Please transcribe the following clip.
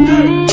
Música